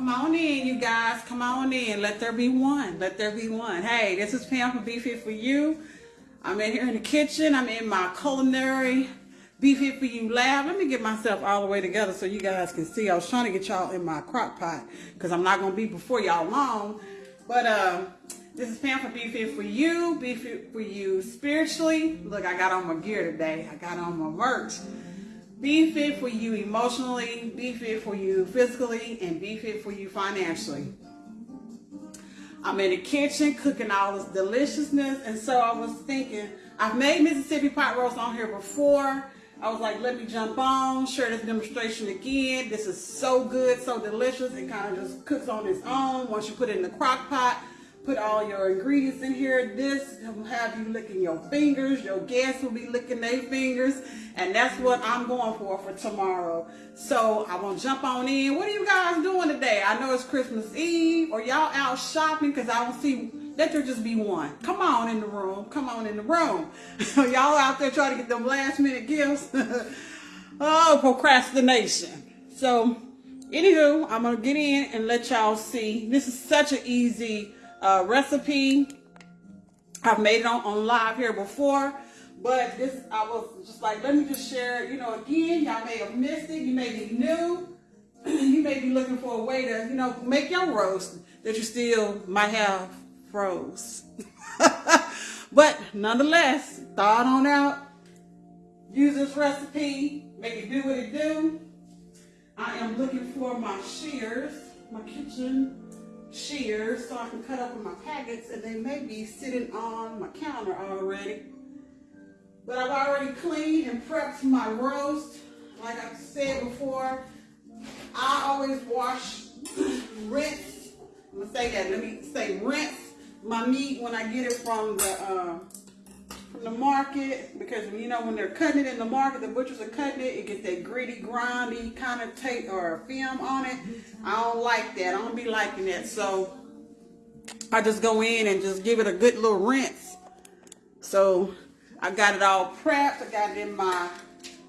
Come on in, you guys. Come on in. Let there be one. Let there be one. Hey, this is Pam from Be Fit For You. I'm in here in the kitchen. I'm in my culinary Be Fit For You lab. Let me get myself all the way together so you guys can see. I was trying to get y'all in my crock pot because I'm not going to be before y'all long. But uh, this is Pam from Be Fit For You. Be Fit For You spiritually. Look, I got on my gear today. I got on my merch. Be fit for you emotionally, be fit for you physically, and be fit for you financially. I'm in the kitchen cooking all this deliciousness, and so I was thinking, I've made Mississippi pot roast on here before. I was like, let me jump on, share this demonstration again. This is so good, so delicious. It kind of just cooks on its own once you put it in the crock pot put all your ingredients in here. This will have you licking your fingers. Your guests will be licking their fingers. And that's what I'm going for for tomorrow. So I'm going to jump on in. What are you guys doing today? I know it's Christmas Eve or y'all out shopping because I don't see, let there just be one. Come on in the room. Come on in the room. y'all out there trying to get them last minute gifts. oh, procrastination. So anywho, I'm going to get in and let y'all see. This is such an easy uh, recipe. I've made it on, on live here before, but this, I was just like, let me just share, you know, again, y'all may have missed it. You may be new. you may be looking for a way to, you know, make your roast that you still might have froze. but nonetheless, thaw it on out. Use this recipe. Make it do what it do. I am looking for my shears, my kitchen shears so I can cut open my packets and they may be sitting on my counter already. But I've already cleaned and prepped my roast. Like I said before, I always wash, rinse, I'm gonna say that, let me say rinse my meat when I get it from the uh, from the market because you know when they're cutting it in the market, the butchers are cutting it, it gets that gritty, grindy kind of tape or film on it. I don't like that. I don't be liking that. So I just go in and just give it a good little rinse. So I got it all prepped. I got it in my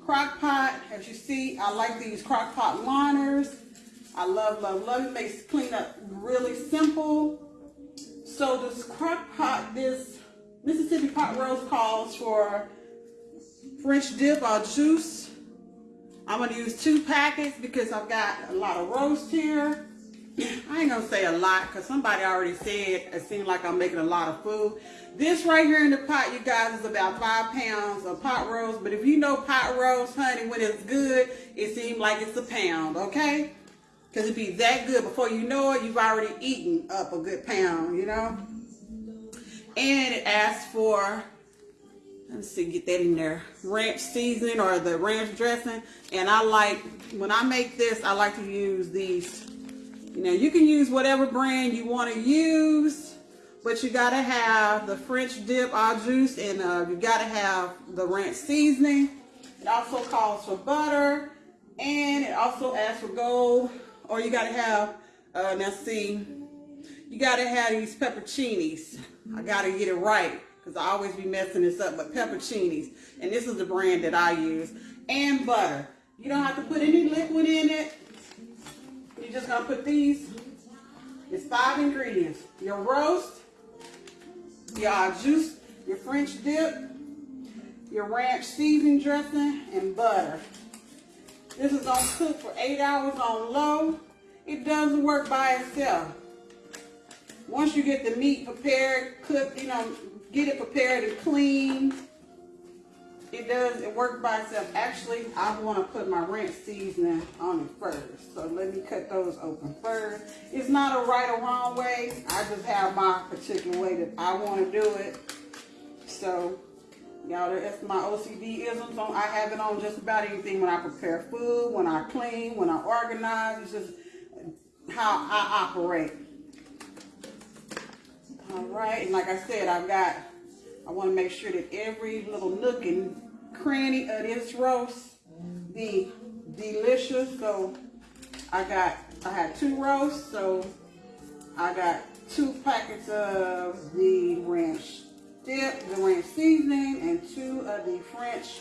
crock pot. As you see, I like these crock pot liners. I love, love, love it. Makes cleanup really simple. So this crock pot, this Mississippi pot roast calls for French dip or juice. I'm going to use two packets because I've got a lot of roast here. I ain't going to say a lot because somebody already said it seemed like I'm making a lot of food. This right here in the pot, you guys, is about five pounds of pot roast. But if you know pot roast, honey, when it's good, it seems like it's a pound, okay? Because it be that good. Before you know it, you've already eaten up a good pound, you know? And it asks for, let's see, get that in there, ranch seasoning or the ranch dressing. And I like, when I make this, I like to use these. You know, you can use whatever brand you want to use, but you got to have the French dip au juice and uh, you got to have the ranch seasoning. It also calls for butter and it also asks for gold or you got to have, uh, now see, you got to have these pepperoncinis. I got to get it right because I always be messing this up, but pepperoncinis. And this is the brand that I use. And butter. You don't have to put any liquid in it. You're just going to put these. It's five ingredients. Your roast, your uh, juice, your French dip, your ranch seasoning dressing, and butter. This is going to cook for eight hours on low. It doesn't work by itself. Once you get the meat prepared, cooked, you know, get it prepared and clean, it does, it works by itself. Actually, I want to put my ranch seasoning on it first. So let me cut those open first. It's not a right or wrong way. I just have my particular way that I want to do it. So, y'all, that's my OCD isms. On, I have it on just about anything when I prepare food, when I clean, when I organize. It's just how I operate. All right, and like I said, I've got, I want to make sure that every little nook and cranny of this roast be delicious. So I got, I had two roasts, so I got two packets of the ranch dip, the ranch seasoning, and two of the French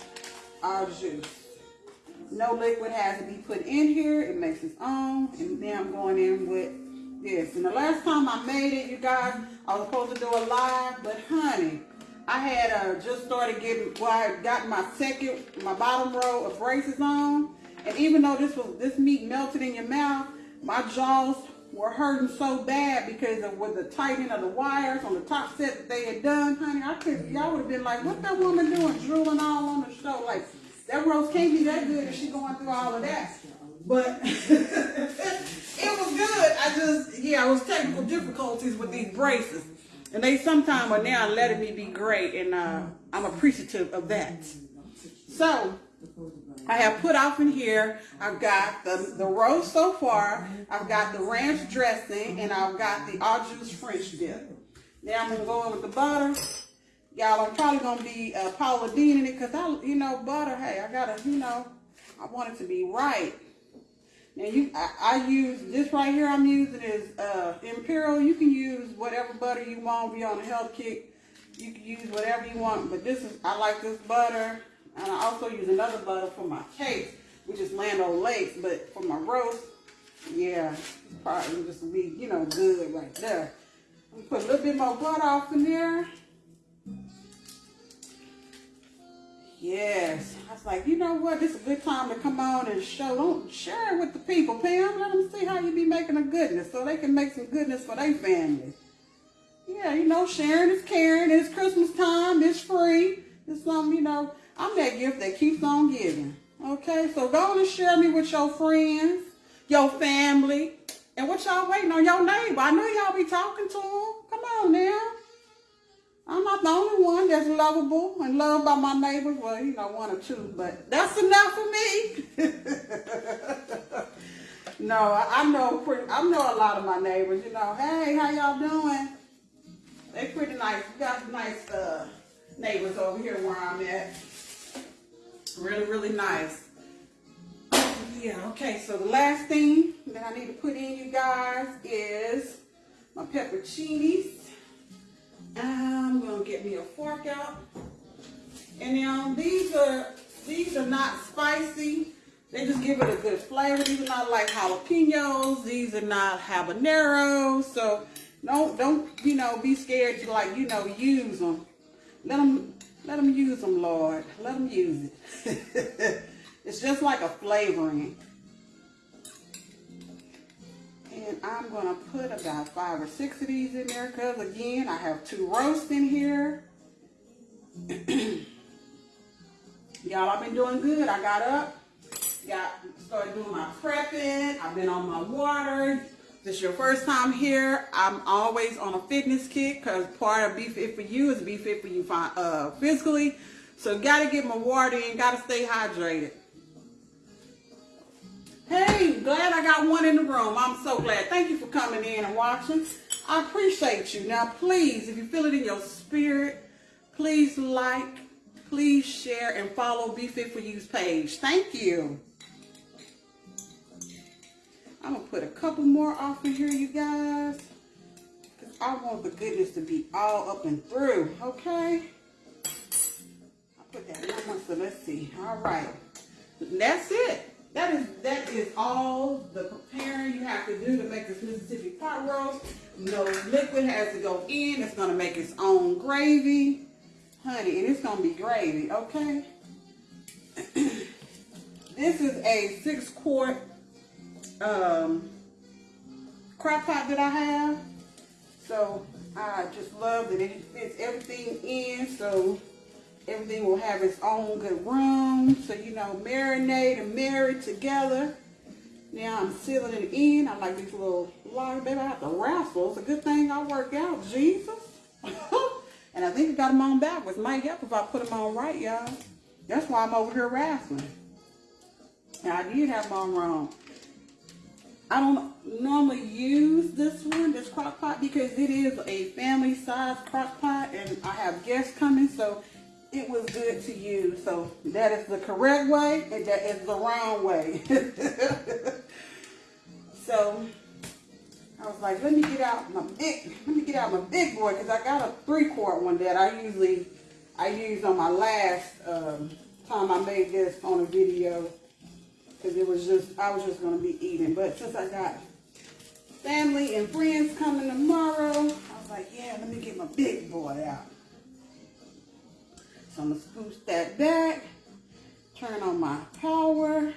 au juice. No liquid has to be put in here. It makes its own. And then I'm going in with this. And the last time I made it, you guys, I was supposed to do a live, but honey, I had uh, just started getting, well, I got my second, my bottom row of braces on. And even though this was this meat melted in your mouth, my jaws were hurting so bad because of with the tightening of the wires on the top set that they had done, honey. I could y'all would have been like, what that woman doing, drooling all on the show? Like that roast can't be that good if she going through all of that. But it was good. I just yeah, it was technical difficulties with these braces. And they sometimes are now letting me be great and uh, I'm appreciative of that. So I have put off in here, I've got the, the roast so far, I've got the ranch dressing, and I've got the au jus French dip. Now I'm going to go in with the butter. Y'all, I'm probably going to be uh, Paula Deen it because, I, you know, butter, hey, I got to, you know, I want it to be right. Now, you, I, I use, this right here I'm using is uh, Imperial. You can use whatever butter you want. Be on a health kick. You can use whatever you want, but this is, I like this butter. And I also use another butter for my cakes, which is Land O'Lakes. But for my roast, yeah, it's probably just be, you know, good right there. Put a little bit more butter off in there. Yes. I was like, you know what? This is a good time to come on and show. Don't share it with the people, Pam. Let them see how you be making a goodness so they can make some goodness for their family. Yeah, you know, sharing is caring. It's Christmas time. It's free. It's something, you know, I'm that gift that keeps on giving. Okay, so go and share me with your friends, your family, and what y'all waiting on your neighbor. I know y'all be talking to them. Come on now. I'm not the only one that's lovable and loved by my neighbors. Well, you know, one or two, but that's enough for me. no, I, know pretty, I know a lot of my neighbors. You know, hey, how y'all doing? They pretty nice. We got nice uh, neighbors over here where I'm at. Really, really nice. Yeah, okay, so the last thing that I need to put in, you guys, is my pepperoncinis. I'm gonna get me a fork out. And now these are these are not spicy. They just give it a good flavor. These are not like jalapenos. These are not habaneros. So don't don't you know be scared to like you know use them. Let them let them use them, Lord. Let them use it. it's just like a flavoring. And I'm going to put about five or six of these in there because, again, I have two roasts in here. Y'all, I've been doing good. I got up, got started doing my prepping. I've been on my water this is your first time here, I'm always on a fitness kick because part of Be Fit For You is Be Fit For You uh, physically. So got to get my water in, got to stay hydrated. I got one in the room. I'm so glad. Thank you for coming in and watching. I appreciate you. Now, please, if you feel it in your spirit, please like, please share, and follow Be Fit For You's page. Thank you. I'm going to put a couple more off in here, you guys. Because I want the goodness to be all up and through, okay? I put that in one, so let's see. All right. That's it. That is that is all the preparing you have to do to make this Mississippi pot roast. No liquid has to go in. It's going to make its own gravy. Honey, and it's going to be gravy, okay? this is a six quart um, crock pot that I have. So I just love that it fits everything in so everything will have its own good room. So, you know, marinate and marry together. Now I'm sealing it in. I like these little large, baby, I have to wrestle. It's a good thing I work out, Jesus. and I think I got them on backwards. Might help if I put them on right, y'all. That's why I'm over here wrestling. Now, I did have them on wrong. I don't normally use this one, this crock pot, because it is a family size crock pot and I have guests coming, so it was good to you. So that is the correct way and that is the wrong way. so I was like, let me get out my big, let me get out my big boy because I got a three quart one that I usually, I used on my last um, time I made this on a video. because it was just I was just gonna be eating. But since I got family and friends coming tomorrow, I was like, yeah, let me get my big boy out. So I'm gonna spruce that back, turn on my power,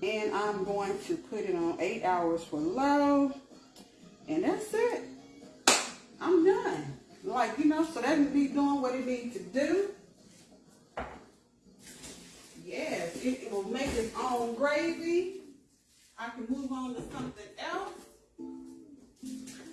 and I'm going to put it on eight hours for low, and that's it. I'm done. Like, you know, so that can be doing what it needs to do. Yes, it, it will make its own gravy. I can move on to something else.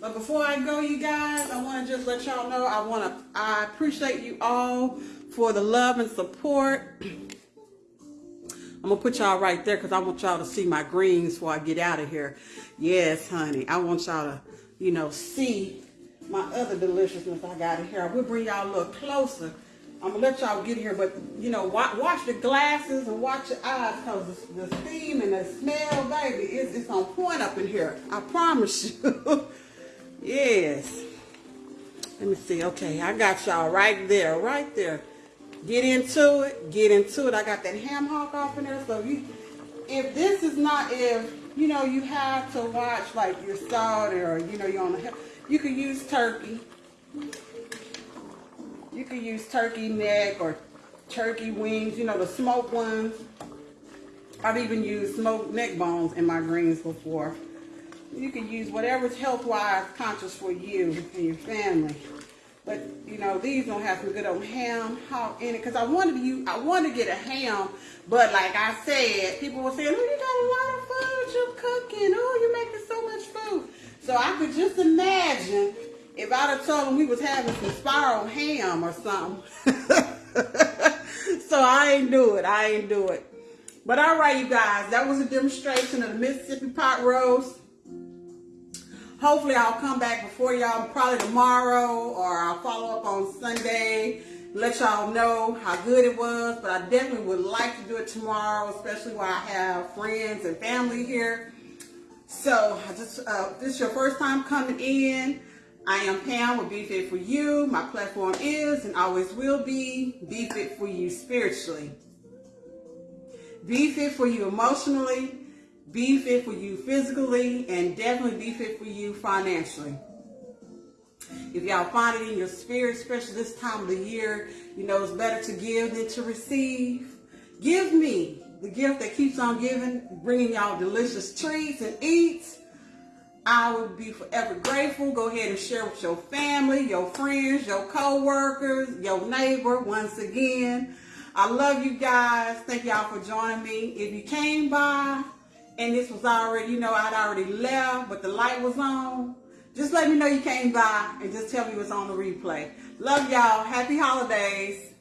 But before I go, you guys, I want to just let y'all know I want to I appreciate you all for the love and support. I'm gonna put y'all right there because I want y'all to see my greens before I get out of here. Yes, honey. I want y'all to, you know, see my other deliciousness I got in here. I will bring y'all a little closer. I'm gonna let y'all get here, but you know, watch, watch the glasses and watch your eyes because the, the steam and the smell, baby, it's, it's on point up in here. I promise you. yes. Let me see. Okay, I got y'all right there, right there. Get into it. Get into it. I got that ham hock off in there. So you, if this is not, if you know, you have to watch like your salt or you know, you're on the, you could use turkey. You can use turkey neck or turkey wings, you know, the smoked ones. I've even used smoked neck bones in my greens before. You can use whatever's health-wise conscious for you and your family. But, you know, these don't have some good old ham hog in it. Because I wanted to use, I wanted to get a ham. But like I said, people were saying, oh, you got a lot of food you're cooking. Oh, you're making so much food. So I could just imagine if I'd have told them we was having some spiral ham or something. so I ain't do it. I ain't do it. But all right, you guys, that was a demonstration of the Mississippi pot roast. Hopefully I'll come back before y'all probably tomorrow or I'll follow up on Sunday. Let y'all know how good it was. But I definitely would like to do it tomorrow, especially while I have friends and family here. So just uh, this is your first time coming in. I am Pam with Be Fit For You. My platform is and always will be Be Fit For You spiritually. Be fit for you emotionally, be fit for you physically, and definitely be fit for you financially. If y'all find it in your spirit, especially this time of the year, you know it's better to give than to receive. Give me the gift that keeps on giving, bringing y'all delicious treats and eats I would be forever grateful. Go ahead and share with your family, your friends, your co-workers, your neighbor once again. I love you guys. Thank y'all for joining me. If you came by and this was already, you know, I'd already left, but the light was on, just let me know you came by and just tell me what's on the replay. Love y'all. Happy holidays.